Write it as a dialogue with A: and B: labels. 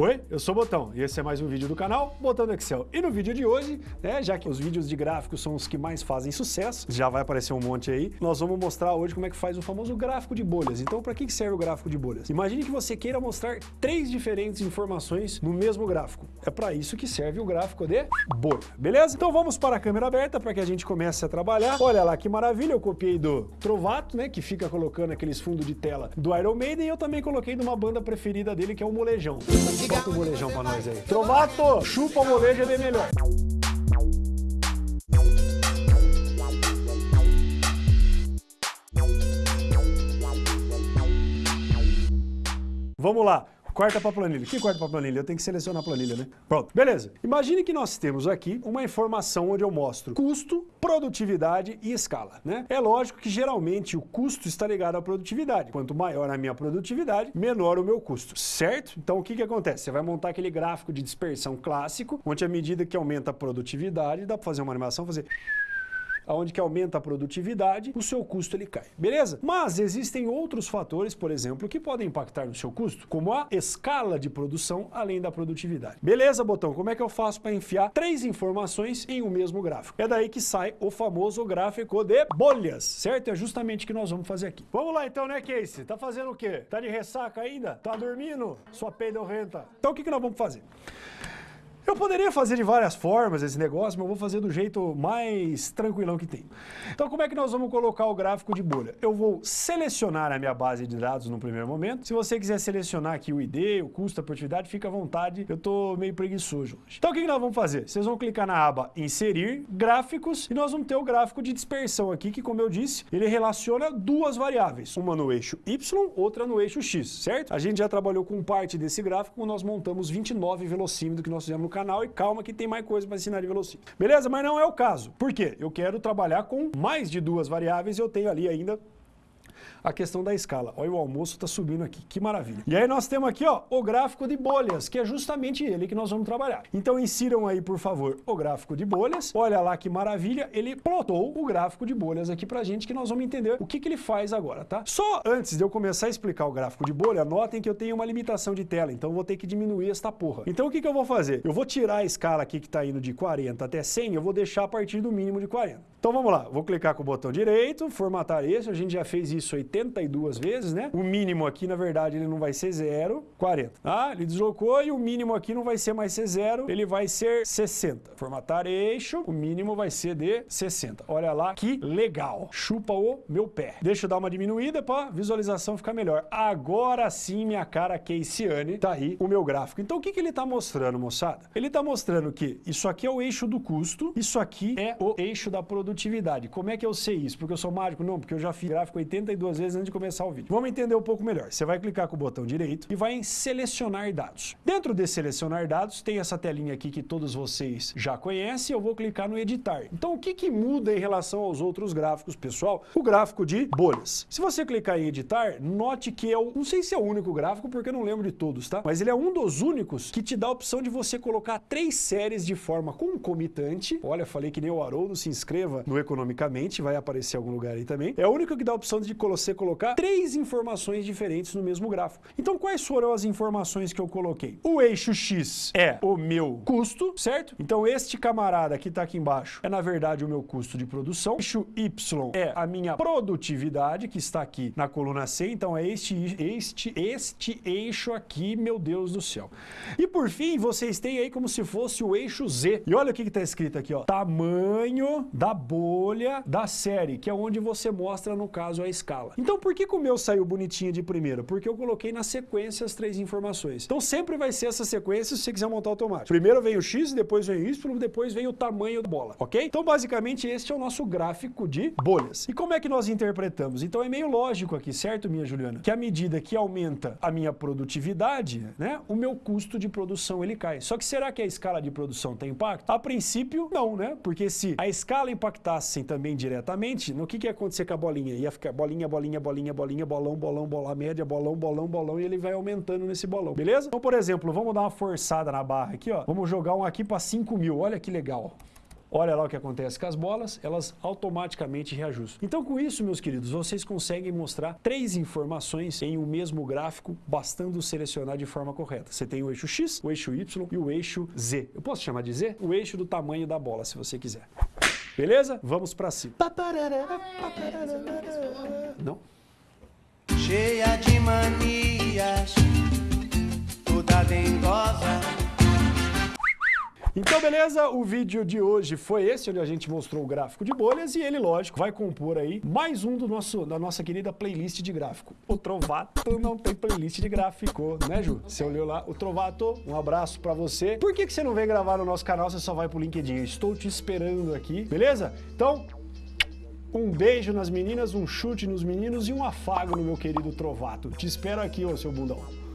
A: Oi, eu sou o Botão e esse é mais um vídeo do canal Botão do Excel. E no vídeo de hoje, né, já que os vídeos de gráficos são os que mais fazem sucesso, já vai aparecer um monte aí, nós vamos mostrar hoje como é que faz o famoso gráfico de bolhas. Então, para que serve o gráfico de bolhas? Imagine que você queira mostrar três diferentes informações no mesmo gráfico. É para isso que serve o gráfico de bolha, beleza? Então vamos para a câmera aberta para que a gente comece a trabalhar. Olha lá que maravilha, eu copiei do Trovato, né, que fica colocando aqueles fundos de tela do Iron Maiden e eu também coloquei de uma banda preferida dele que é o Molejão. Bota o molejão pra nós aí. Trovato, chupa o molejo bem melhor. Vamos lá. Corta para planilha. que corta para planilha? Eu tenho que selecionar a planilha, né? Pronto. Beleza. Imagine que nós temos aqui uma informação onde eu mostro custo, produtividade e escala, né? É lógico que geralmente o custo está ligado à produtividade. Quanto maior a minha produtividade, menor o meu custo, certo? Então o que que acontece? Você vai montar aquele gráfico de dispersão clássico, onde à medida que aumenta a produtividade, dá para fazer uma animação, fazer onde que aumenta a produtividade, o seu custo ele cai, beleza? Mas existem outros fatores, por exemplo, que podem impactar no seu custo, como a escala de produção além da produtividade. Beleza, botão? Como é que eu faço para enfiar três informações em um mesmo gráfico? É daí que sai o famoso gráfico de bolhas, certo? É justamente o que nós vamos fazer aqui. Vamos lá então, né, Casey? Tá fazendo o quê? Tá de ressaca ainda? Tá dormindo? Sua peidorrenta. Então o que, que nós vamos fazer? Eu poderia fazer de várias formas esse negócio, mas eu vou fazer do jeito mais tranquilão que tem. Então como é que nós vamos colocar o gráfico de bolha? Eu vou selecionar a minha base de dados no primeiro momento. Se você quiser selecionar aqui o ID, o custo, a produtividade, fica à vontade. Eu estou meio preguiçoso hoje. Então o que nós vamos fazer? Vocês vão clicar na aba Inserir, Gráficos, e nós vamos ter o gráfico de dispersão aqui, que como eu disse, ele relaciona duas variáveis. Uma no eixo Y, outra no eixo X, certo? A gente já trabalhou com parte desse gráfico nós montamos 29 velocímetros que nós fizemos no canal canal e calma que tem mais coisa para ensinar de velocímetro. Beleza? Mas não é o caso. Por quê? Eu quero trabalhar com mais de duas variáveis e eu tenho ali ainda a questão da escala. Olha, o almoço está subindo aqui, que maravilha. E aí nós temos aqui ó, o gráfico de bolhas, que é justamente ele que nós vamos trabalhar. Então insiram aí, por favor, o gráfico de bolhas. Olha lá que maravilha, ele plotou o gráfico de bolhas aqui pra gente, que nós vamos entender o que, que ele faz agora, tá? Só antes de eu começar a explicar o gráfico de bolha, notem que eu tenho uma limitação de tela, então vou ter que diminuir esta porra. Então o que, que eu vou fazer? Eu vou tirar a escala aqui que está indo de 40 até 100, eu vou deixar a partir do mínimo de 40. Então vamos lá, vou clicar com o botão direito, formatar esse, a gente já fez isso 82 vezes, né? O mínimo aqui, na verdade, ele não vai ser 0, 40. Ah, ele deslocou e o mínimo aqui não vai ser mais ser 0, ele vai ser 60. Formatar eixo, o mínimo vai ser de 60. Olha lá que legal, chupa o meu pé. Deixa eu dar uma diminuída para visualização ficar melhor. Agora sim, minha cara Keisiane, tá aí o meu gráfico. Então o que, que ele tá mostrando, moçada? Ele tá mostrando que isso aqui é o eixo do custo, isso aqui é o eixo da produção produtividade. Como é que eu sei isso? Porque eu sou mágico? Não, porque eu já fiz gráfico 82 vezes antes de começar o vídeo. Vamos entender um pouco melhor. Você vai clicar com o botão direito e vai em selecionar dados. Dentro de selecionar dados, tem essa telinha aqui que todos vocês já conhecem. Eu vou clicar no editar. Então, o que, que muda em relação aos outros gráficos, pessoal? O gráfico de bolhas. Se você clicar em editar, note que é o, não sei se é o único gráfico, porque eu não lembro de todos, tá? Mas ele é um dos únicos que te dá a opção de você colocar três séries de forma concomitante. Olha, falei que nem o Haroldo, se inscreva no Economicamente, vai aparecer em algum lugar aí também. É o único que dá a opção de você colocar três informações diferentes no mesmo gráfico. Então, quais foram as informações que eu coloquei? O eixo X é o meu custo, certo? Então, este camarada que está aqui embaixo é, na verdade, o meu custo de produção. O eixo Y é a minha produtividade, que está aqui na coluna C. Então, é este, este, este eixo aqui, meu Deus do céu. E, por fim, vocês têm aí como se fosse o eixo Z. E olha o que está escrito aqui, ó. Tamanho da bolha da série, que é onde você mostra, no caso, a escala. Então, por que, que o meu saiu bonitinho de primeira? Porque eu coloquei na sequência as três informações. Então, sempre vai ser essa sequência se você quiser montar automático. Primeiro vem o X, depois vem o Y, depois vem o tamanho da bola, ok? Então, basicamente, este é o nosso gráfico de bolhas. E como é que nós interpretamos? Então, é meio lógico aqui, certo, minha Juliana? Que à medida que aumenta a minha produtividade, né, o meu custo de produção ele cai. Só que será que a escala de produção tem impacto? A princípio, não, né? Porque se a escala impacta impactassem também diretamente, no que, que ia acontecer com a bolinha? Ia ficar bolinha, bolinha, bolinha, bolinha, bolão, bolão, bola média, bolão, bolão, bolão, e ele vai aumentando nesse bolão, beleza? Então, por exemplo, vamos dar uma forçada na barra aqui, ó. Vamos jogar um aqui para 5 mil, olha que legal. olha lá o que acontece com as bolas, elas automaticamente reajustam. Então com isso, meus queridos, vocês conseguem mostrar três informações em um mesmo gráfico, bastando selecionar de forma correta. Você tem o eixo X, o eixo Y e o eixo Z. Eu posso chamar de Z? O eixo do tamanho da bola, se você quiser. Beleza? Vamos pra cima. Não?
B: cheia de manias, toda dengosa.
A: Então, beleza? O vídeo de hoje foi esse, onde a gente mostrou o gráfico de bolhas e ele, lógico, vai compor aí mais um do nosso, da nossa querida playlist de gráfico. O Trovato não tem playlist de gráfico, né, Ju? Você olhou lá. O Trovato, um abraço pra você. Por que, que você não vem gravar no nosso canal, você só vai pro LinkedIn? Eu estou te esperando aqui, beleza? Então, um beijo nas meninas, um chute nos meninos e um afago no meu querido Trovato. Te espero aqui, ô seu bundão.